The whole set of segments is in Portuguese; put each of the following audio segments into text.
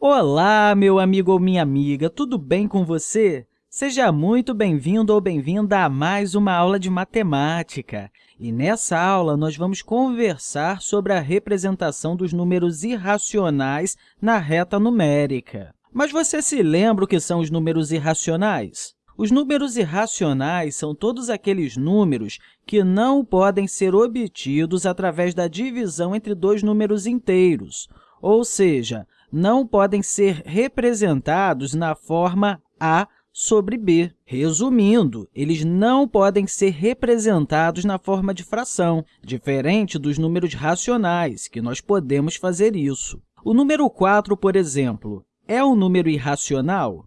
Olá, meu amigo ou minha amiga, tudo bem com você? Seja muito bem-vindo ou bem-vinda a mais uma aula de matemática. E nessa aula, nós vamos conversar sobre a representação dos números irracionais na reta numérica. Mas você se lembra o que são os números irracionais? Os números irracionais são todos aqueles números que não podem ser obtidos através da divisão entre dois números inteiros, ou seja, não podem ser representados na forma a sobre b. Resumindo, eles não podem ser representados na forma de fração, diferente dos números racionais, que nós podemos fazer isso. O número 4, por exemplo, é um número irracional?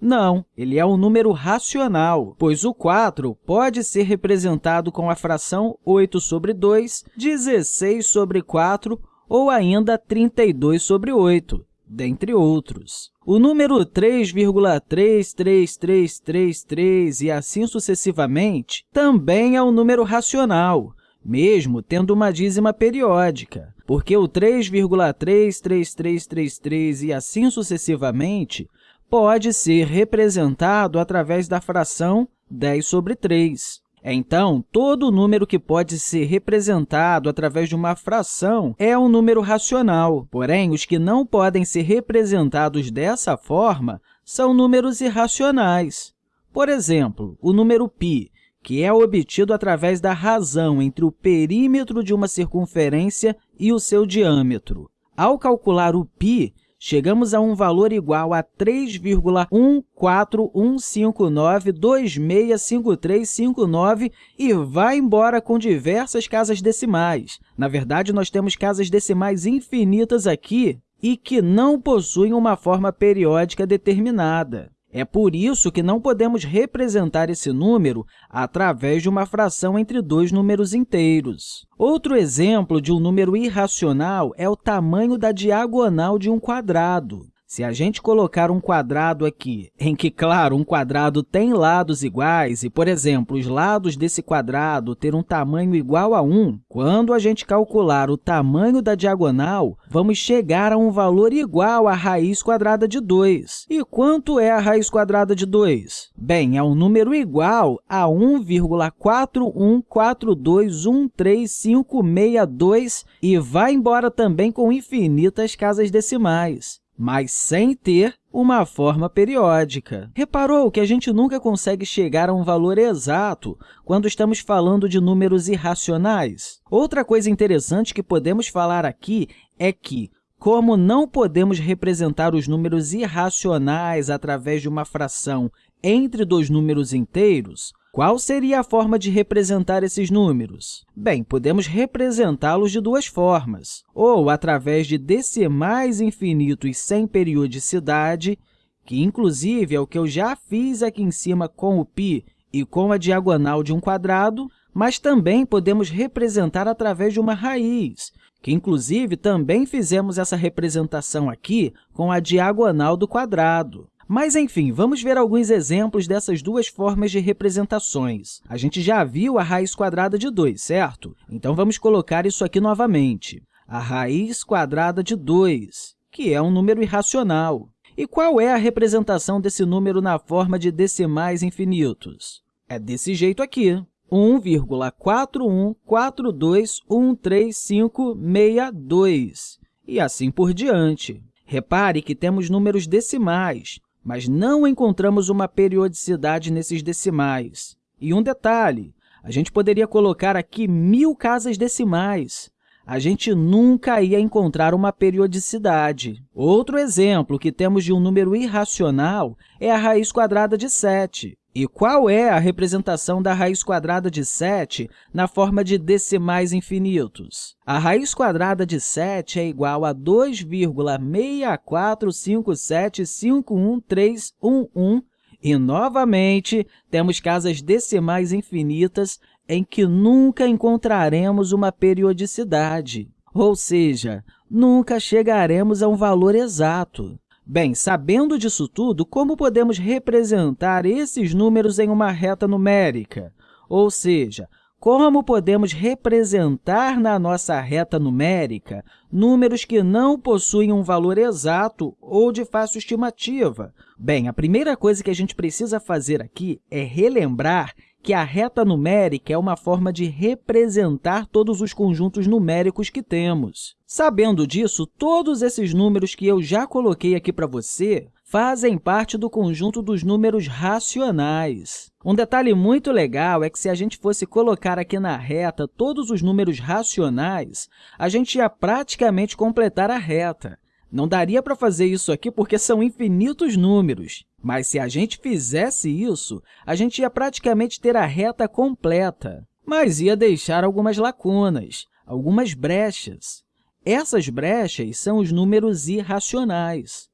Não, ele é um número racional, pois o 4 pode ser representado com a fração 8 sobre 2, 16 sobre 4 ou ainda 32 sobre 8, dentre outros. O número 3,33333 e assim sucessivamente também é um número racional, mesmo tendo uma dízima periódica, porque o 3,33333 e assim sucessivamente pode ser representado através da fração 10 sobre 3. Então, todo número que pode ser representado através de uma fração é um número racional. Porém, os que não podem ser representados dessa forma são números irracionais. Por exemplo, o número π, que é obtido através da razão entre o perímetro de uma circunferência e o seu diâmetro. Ao calcular o π, chegamos a um valor igual a 3,14159265359 e vai embora com diversas casas decimais. Na verdade, nós temos casas decimais infinitas aqui e que não possuem uma forma periódica determinada. É por isso que não podemos representar esse número através de uma fração entre dois números inteiros. Outro exemplo de um número irracional é o tamanho da diagonal de um quadrado. Se a gente colocar um quadrado aqui, em que, claro, um quadrado tem lados iguais, e, por exemplo, os lados desse quadrado ter um tamanho igual a 1, quando a gente calcular o tamanho da diagonal, vamos chegar a um valor igual à raiz quadrada de 2. E quanto é a raiz quadrada de 2? Bem, é um número igual a 1,4142135562 e vai embora também com infinitas casas decimais mas sem ter uma forma periódica. Reparou que a gente nunca consegue chegar a um valor exato quando estamos falando de números irracionais? Outra coisa interessante que podemos falar aqui é que, como não podemos representar os números irracionais através de uma fração entre dois números inteiros, qual seria a forma de representar esses números? Bem, podemos representá-los de duas formas, ou através de decimais infinitos sem periodicidade, que, inclusive, é o que eu já fiz aqui em cima com o π e com a diagonal de um quadrado, mas também podemos representar através de uma raiz, que, inclusive, também fizemos essa representação aqui com a diagonal do quadrado. Mas, enfim, vamos ver alguns exemplos dessas duas formas de representações. A gente já viu a raiz quadrada de 2, certo? Então, vamos colocar isso aqui novamente. A raiz quadrada de 2, que é um número irracional. E qual é a representação desse número na forma de decimais infinitos? É desse jeito aqui, 1,414213562, e assim por diante. Repare que temos números decimais, mas não encontramos uma periodicidade nesses decimais. E um detalhe, a gente poderia colocar aqui mil casas decimais. A gente nunca ia encontrar uma periodicidade. Outro exemplo que temos de um número irracional é a raiz quadrada de 7. E qual é a representação da raiz quadrada de 7 na forma de decimais infinitos? A raiz quadrada de 7 é igual a 2,645751311 e, novamente, temos casas decimais infinitas em que nunca encontraremos uma periodicidade, ou seja, nunca chegaremos a um valor exato. Bem, sabendo disso tudo, como podemos representar esses números em uma reta numérica? Ou seja, como podemos representar na nossa reta numérica números que não possuem um valor exato ou de fácil estimativa? Bem, a primeira coisa que a gente precisa fazer aqui é relembrar que a reta numérica é uma forma de representar todos os conjuntos numéricos que temos. Sabendo disso, todos esses números que eu já coloquei aqui para você fazem parte do conjunto dos números racionais. Um detalhe muito legal é que, se a gente fosse colocar aqui na reta todos os números racionais, a gente ia praticamente completar a reta. Não daria para fazer isso aqui porque são infinitos números, mas se a gente fizesse isso, a gente ia praticamente ter a reta completa, mas ia deixar algumas lacunas, algumas brechas. Essas brechas são os números irracionais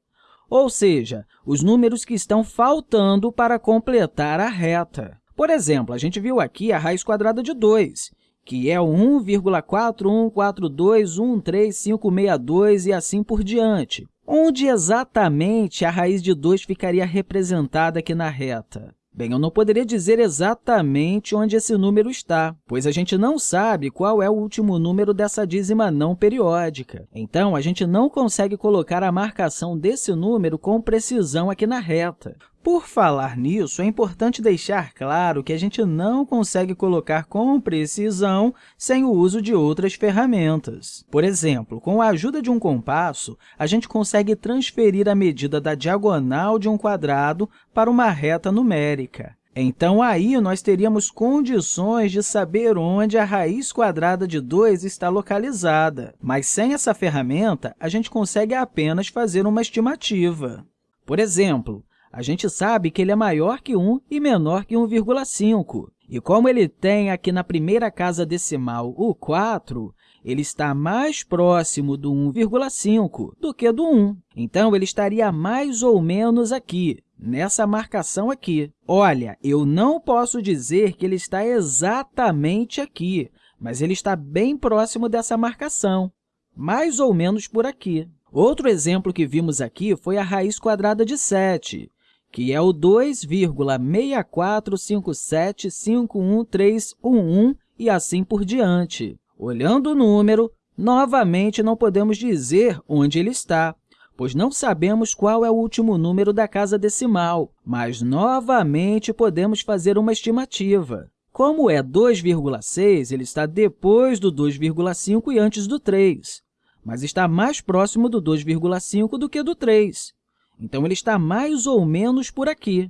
ou seja, os números que estão faltando para completar a reta. Por exemplo, a gente viu aqui a raiz quadrada de 2, que é 1,414213562 e assim por diante. Onde exatamente a raiz de 2 ficaria representada aqui na reta? Bem, eu não poderia dizer exatamente onde esse número está, pois a gente não sabe qual é o último número dessa dízima não periódica. Então, a gente não consegue colocar a marcação desse número com precisão aqui na reta. Por falar nisso, é importante deixar claro que a gente não consegue colocar com precisão sem o uso de outras ferramentas. Por exemplo, com a ajuda de um compasso, a gente consegue transferir a medida da diagonal de um quadrado para uma reta numérica. Então, aí, nós teríamos condições de saber onde a raiz quadrada de 2 está localizada. Mas, sem essa ferramenta, a gente consegue apenas fazer uma estimativa. Por exemplo, a gente sabe que ele é maior que 1 e menor que 1,5. E como ele tem aqui na primeira casa decimal o 4, ele está mais próximo do 1,5 do que do 1. Então, ele estaria mais ou menos aqui, nessa marcação aqui. Olha, eu não posso dizer que ele está exatamente aqui, mas ele está bem próximo dessa marcação, mais ou menos por aqui. Outro exemplo que vimos aqui foi a raiz quadrada de 7 que é o 2,645751311 e assim por diante. Olhando o número, novamente não podemos dizer onde ele está, pois não sabemos qual é o último número da casa decimal, mas novamente podemos fazer uma estimativa. Como é 2,6, ele está depois do 2,5 e antes do 3, mas está mais próximo do 2,5 do que do 3. Então, ele está mais ou menos por aqui,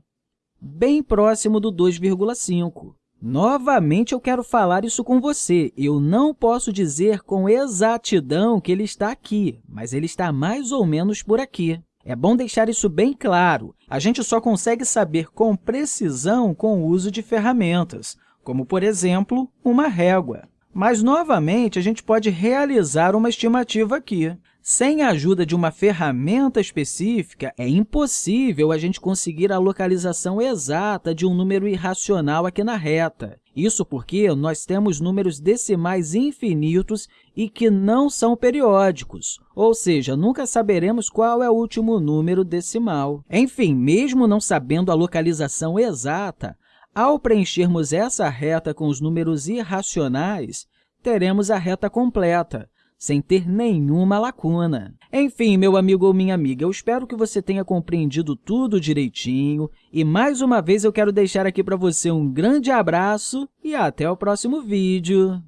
bem próximo do 2,5. Novamente, eu quero falar isso com você. Eu não posso dizer com exatidão que ele está aqui, mas ele está mais ou menos por aqui. É bom deixar isso bem claro. A gente só consegue saber com precisão com o uso de ferramentas, como, por exemplo, uma régua. Mas, novamente, a gente pode realizar uma estimativa aqui. Sem a ajuda de uma ferramenta específica, é impossível a gente conseguir a localização exata de um número irracional aqui na reta. Isso porque nós temos números decimais infinitos e que não são periódicos, ou seja, nunca saberemos qual é o último número decimal. Enfim, mesmo não sabendo a localização exata, ao preenchermos essa reta com os números irracionais, teremos a reta completa, sem ter nenhuma lacuna. Enfim, meu amigo ou minha amiga, eu espero que você tenha compreendido tudo direitinho e, mais uma vez, eu quero deixar aqui para você um grande abraço e até o próximo vídeo!